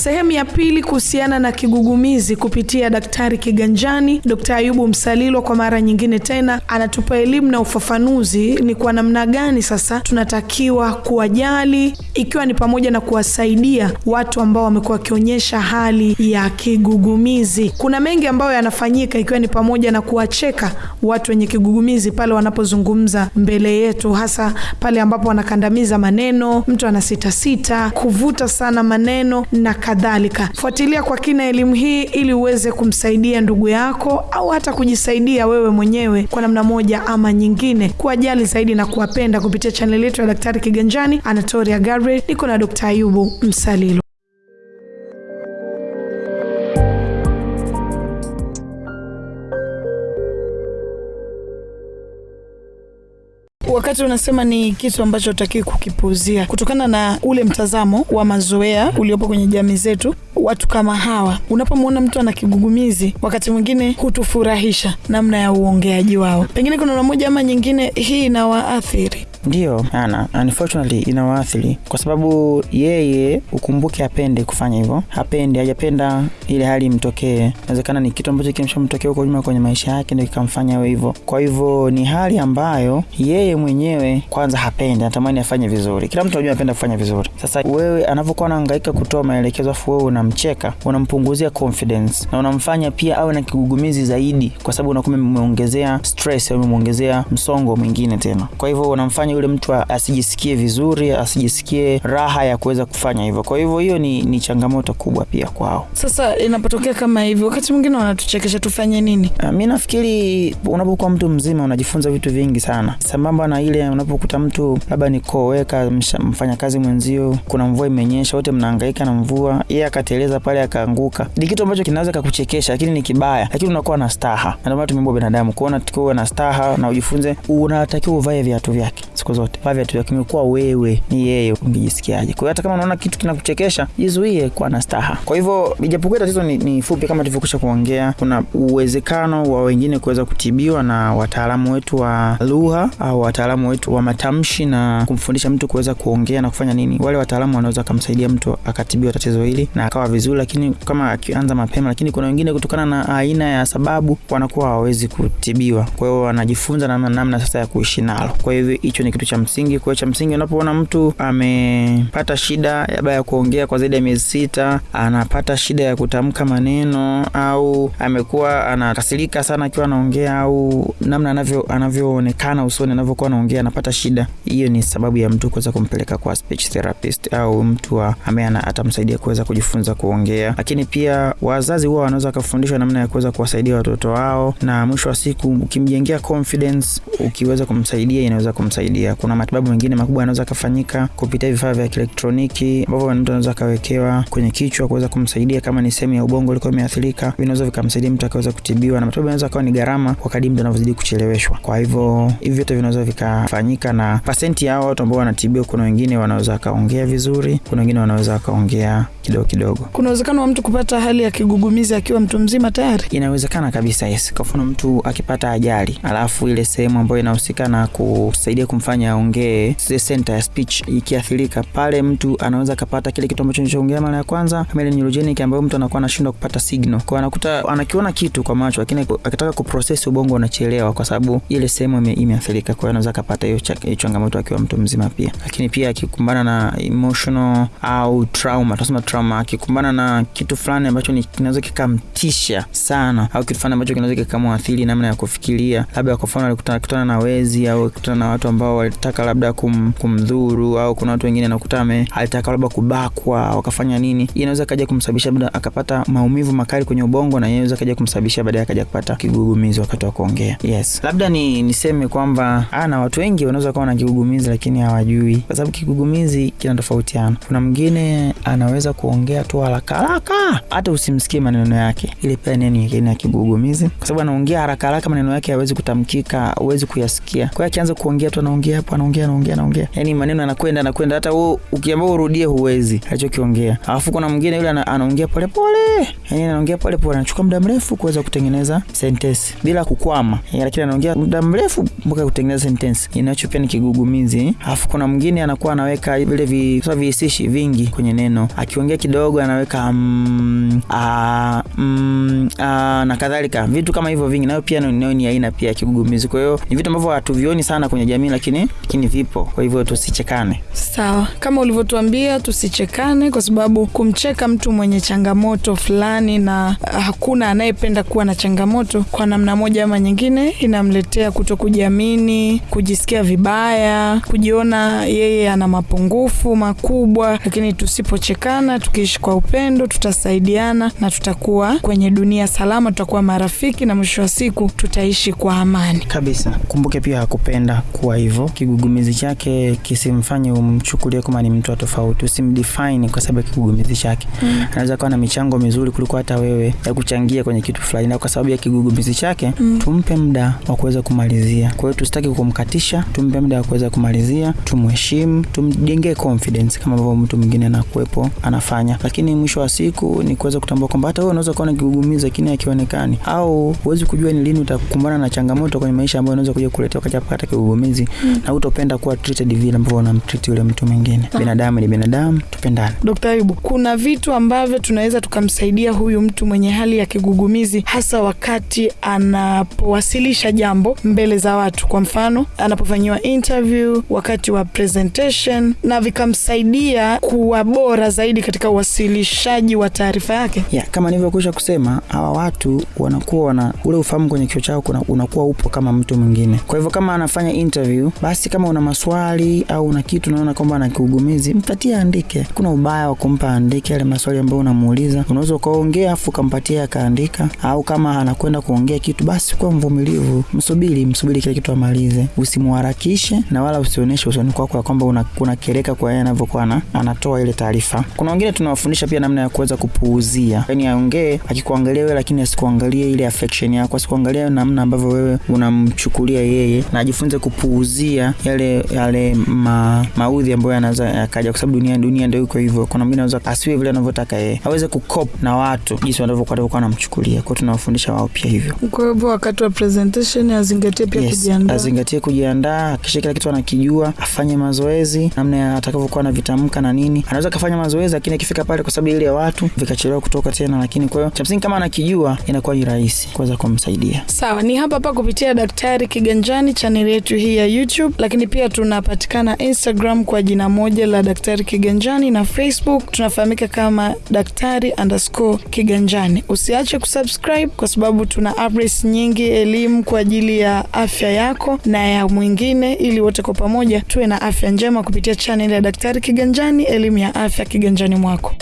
Sehemu ya pili kuhusiana na kigugumizi kupitia Daktari Kiganjani, Dkt. Ayubu Msalilwa kwa mara nyingine tena anatupa elimu na ufafanuzi ni kwa namna gani sasa tunatakiwa kuwajali, ikiwa ni pamoja na kuwasaidia watu ambao wamekuwa wakionyesha hali ya kigugumizi. Kuna mengi ambayo yanafanyika, ikiwa ni pamoja na kuwacheka watu wenye kigugumizi pale wanapozungumza mbele yetu, hasa pale ambapo wanakandamiza maneno, mtu anasitasita, kuvuta sana maneno na kadhalika. Fuatilia kwa kina elimu hii ili uweze kumsaidia ndugu yako au hata kujisaidia wewe mwenyewe kwa namna moja ama nyingine, kuwajali zaidi na kuwapenda kupitia chaneli yetu ya Daktari Kiganjani. Anatoria Gabriel, niko na Dr. Ayubu Msalilo. Wakati unasema ni kitu ambacho utakiwi kukipuuzia kutokana na ule mtazamo wa mazoea uliopo kwenye jamii zetu. Watu kama hawa, unapomwona mtu ana kigugumizi, wakati mwingine hutufurahisha namna ya uongeaji wao. Pengine kuna namna moja ama nyingine hii inawaathiri. Ndiyo, ana unfortunately inawaathiri kwa sababu yeye ukumbuke, apende kufanya hivyo, apende hajapenda ile hali imtokee. Inawezekana ni kitu ambacho kimeshamtokea huko nyuma kwenye maisha yake, ndio kikamfanya awe hivyo. Kwa hivyo ni hali ambayo yeye mwenyewe kwanza hapendi, anatamani afanye vizuri. Kila mtu anajua anapenda kufanya vizuri. Sasa wewe anavyokuwa anahangaika kutoa maelekezo, afu wewe unamcheka, unampunguzia confidence na unamfanya pia awe na kigugumizi zaidi, kwa sababu unakuwa umeongezea stress au umeongezea msongo mwingine tena. Kwa hivyo unamfanya yule mtu asijisikie vizuri, asijisikie raha ya kuweza kufanya hivyo. Kwa hivyo hiyo ni, ni changamoto kubwa pia kwao. Sasa inapotokea kama hivyo, wakati mwingine wanatuchekesha, tufanye nini? Mi nafikiri unapokuwa mtu mzima unajifunza vitu vingi sana, sambamba na ile unapokuta mtu labda ni koweka mfanyakazi mwenzio, kuna mvua imenyesha, wote mnahangaika na mvua, yeye akateleza pale akaanguka, ni kitu ambacho kinaweza kakuchekesha, lakini ni kibaya, lakini unakuwa na staha. Ndio maana tumeumbwa binadamu kuona tukiwa na staha na ujifunze, unatakiwa uvae viatu vyake siku zote, vaa viatu vyako, imekuwa wewe ni yeye, ungejisikiaje? Kwa hiyo hata kama unaona kitu kinakuchekesha, jizuie kuwa na staha. Kwa hivyo ijapokuwa tatizo ni, ni fupi kama tulivyokwisha kuongea, kuna uwezekano wa wengine kuweza kutibiwa na wataalamu wetu wa lugha au wataalamu wetu wa matamshi na kumfundisha mtu kuweza kuongea na kufanya nini. Wale wataalamu wanaweza kumsaidia mtu akatibiwa tatizo hili na akawa vizuri, lakini kama akianza mapema. Lakini kuna wengine kutokana na aina ya sababu wanakuwa hawawezi kutibiwa, kwa hiyo wanajifunza namna namna sasa ya kuishi nalo. Kwa hivyo hicho ni kitu cha msingi. Kwa cha msingi, unapoona mtu amepata shida labda ya kuongea kwa zaidi ya miezi sita, anapata shida ya kutamka maneno, au amekuwa anakasirika sana akiwa anaongea, au namna anavyo anavyoonekana usoni anavyokuwa anaongea, anapata shida, hiyo ni sababu ya mtu kuweza kumpeleka kwa speech therapist au mtu ambaye atamsaidia kuweza kujifunza kuongea. Lakini pia wazazi huwa wanaweza wakafundishwa namna ya kuweza kuwasaidia watoto wao, na mwisho wa siku ukimjengea confidence, ukiweza kumsaidia inaweza kumsaidia. Kuna matibabu mengine makubwa yanaweza kufanyika kupitia vifaa vya kielektroniki ambavyo mtu anaweza kawekewa kwenye kichwa kuweza kumsaidia, kama ni sehemu ya ubongo ilikuwa imeathirika, vinaweza vikamsaidia mtu akaweza kutibiwa, na matibabu yanaweza kawa ni gharama kwa kadri mtu anavyozidi kucheleweshwa. Kwa hivyo hivi vyote vinaweza vikafanyika, na pasenti ya watu ambao wanatibiwa, kuna wengine wanaweza kaongea vizuri, kuna wengine wanaweza kaongea kidogo kidogo. Kuna uwezekano wa mtu kupata hali ya kigugumizi akiwa mtu mzima tayari? Inawezekana kabisa, yes. Kwa mfano mtu akipata ajali, alafu ile sehemu ambayo inahusika na kusaidia kumfanya aongee, center ya speech ikiathirika, pale mtu anaweza akapata kile kitu ambacho nilichoongea mara ya kwanza, neurogenic, ambayo mtu anakuwa anashindwa kupata signal, kwa anakuta anakiona kitu kwa macho, lakini akitaka kuprocess ubongo unachelewa, kwa sababu ile sehemu imeathirika. Kwa anaweza kapata hiyo changamoto akiwa mtu mzima pia. Lakini pia akikumbana na emotional au trauma, tunasema trauma, akikumbana na kitu fulani ambacho kinaweza kikamtisha sana, au kitu fulani ambacho kinaweza kikamwathiri namna ya kufikiria, labda kwa mfano alikutana na wezi au kutana na watu ambao walitaka labda kum, kumdhuru au kuna watu wengine nakutame alitaka labda kubakwa wakafanya nini, inaweza kaja kumsababisha labda akapata maumivu makali kwenye ubongo, na inaweza kaja kumsababisha baadaye akaja kupata kigugumizi wakati wa kuongea. Yes, labda ni niseme kwamba na watu wengi wanaweza kuwa na kigugumizi lakini hawajui, kwa sababu kigugumizi kinatofautiana. Kuna mwingine anaweza kuongea tu haraka haraka, hata usimsikie maneno yake, ile pia ni aina ya kigugumizi, kwa sababu anaongea haraka haraka, maneno yake hawezi kutamkika, hawezi kuyasikia. Kwa hiyo akianza kuongea tu anaongea anaongea hapo anaongea anaongea anaongea. Yani maneno anakwenda anakwenda hata wewe ukiamba urudie huwezi alichokiongea. Alafu kuna mwingine yule anaongea pole pole, yani anaongea pole pole, anachukua muda mrefu kuweza kutengeneza sentensi bila kukwama. Yani lakini anaongea muda mrefu mpaka kutengeneza sentensi inacho pia ni kigugumizi alafu kuna mwingine anakuwa anaweka vile vihisishi vingi kwenye neno. Akiongea kidogo anaweka mm, a, mm, a, na kadhalika. Vitu kama hivyo vingi. Nayo pia nayo ni aina pia ya kigugumizi. Kwa hiyo ni vitu ambavyo hatuvioni sana kwenye jamii lakini lakini vipo. Kwa hivyo tusichekane. Sawa, kama ulivyotuambia tusichekane, kwa sababu kumcheka mtu mwenye changamoto fulani na ah, hakuna anayependa kuwa na changamoto, kwa namna moja ama nyingine inamletea kuto kujiamini, kujisikia vibaya, kujiona yeye ana mapungufu makubwa. Lakini tusipochekana, tukiishi kwa upendo, tutasaidiana na tutakuwa kwenye dunia salama, tutakuwa marafiki na mwisho wa siku tutaishi kwa amani. kabisa. Kumbuke pia hakupenda kuwa hivyo kigugumizi chake kisimfanye umchukulie kama ni mtu tofauti usimdefine kwa sababu kigugumizi chake Mm. anaweza kuwa na michango mizuri kuliko hata wewe ya kuchangia kwenye kitu fulani na kwa sababu ya kigugumizi chake Mm. tumpe muda wa kuweza kumalizia kwa hiyo tusitaki kumkatisha tumpe muda wa kuweza kumalizia tumheshimu tumjengee confidence kama ambavyo mtu mwingine anakuwepo anafanya lakini mwisho wa siku ni kuweza kutambua kwamba hata wewe unaweza kuwa na kigugumizi lakini hakionekani, au huwezi kujua ni lini utakumbana na changamoto kwenye maisha ambayo unaweza kuja kuletea wakati hata kigugumizi Mm. Na utopenda kuwa treated vile ambavyo unamtreat yule mtu mwingine Ah. binadamu ni binadamu tupendane Dr. Ayubu, kuna vitu ambavyo tunaweza tukamsaidia huyu mtu mwenye hali ya kigugumizi, hasa wakati anapowasilisha jambo mbele za watu. Kwa mfano, anapofanyiwa interview, wakati wa presentation, na vikamsaidia kuwa bora zaidi katika uwasilishaji wa taarifa yake. Yeah, kama nilivyokwisha kusema hawa watu wanakuwa wana ule ufahamu kwenye kichwa chao unakuwa upo kama mtu mwingine kwa hivyo kama anafanya interview basi kama una maswali au una kitu unaona kwamba ana kiugumizi mpatie andike. kuna ubaya wa kumpa aandike yale maswali ambayo unamuuliza. Unaweza ukaongea afu ukampatia akaandika. Au kama anakwenda kuongea kitu basi kuwa mvumilivu. Msubiri msubiri kile kitu amalize. Usimuharakishe na wala usionyeshe usoni kwako ya kwamba una- unakereka kwa yeye anavyokuwa ana- anatoa ile taarifa. Kuna wengine tunawafundisha pia namna ya kuweza kupuuzia. Yani aongee akikuangalia wewe lakini asikuangalie ile affection yako asikuangalia namna ambavyo wewe unamchukulia yeye na ajifunze kupuuzia yale yale ma, maudhi ambayo yanaweza yakaja kwa sababu dunia dunia ndio iko hivyo. Kuna mwingine anaweza asiwe vile anavyotaka yeye aweze kukop na watu jinsi wanavyokuwa wanavyokuwa wanamchukulia. Kwao tunawafundisha wao pia hivyo. Kwa hivyo wakati wa presentation azingatie pia Yes, kujiandaa. azingatie kujiandaa akisha kila kitu anakijua afanye mazoezi namna ya atakavyokuwa anavitamka na nini. Anaweza akafanya mazoezi lakini akifika pale kwa sababu ile ya watu vikachelewa kutoka tena lakini kwa hiyo cha msingi kama anakijua inakuwa ni rahisi kuweza kumsaidia. Sawa, ni hapa hapa kupitia Daktari Kiganjani, chaneli yetu hii ya YouTube, lakini pia tunapatikana Instagram kwa jina moja la Daktari Kiganjani na Facebook tunafahamika kama Daktari underscore Kiganjani. Usiache kusubscribe kwa sababu tuna updates nyingi, elimu kwa ajili ya afya yako na ya mwingine, ili wote kwa pamoja tuwe na afya njema kupitia chaneli ya Daktari Kiganjani, elimu ya afya kiganjani mwako.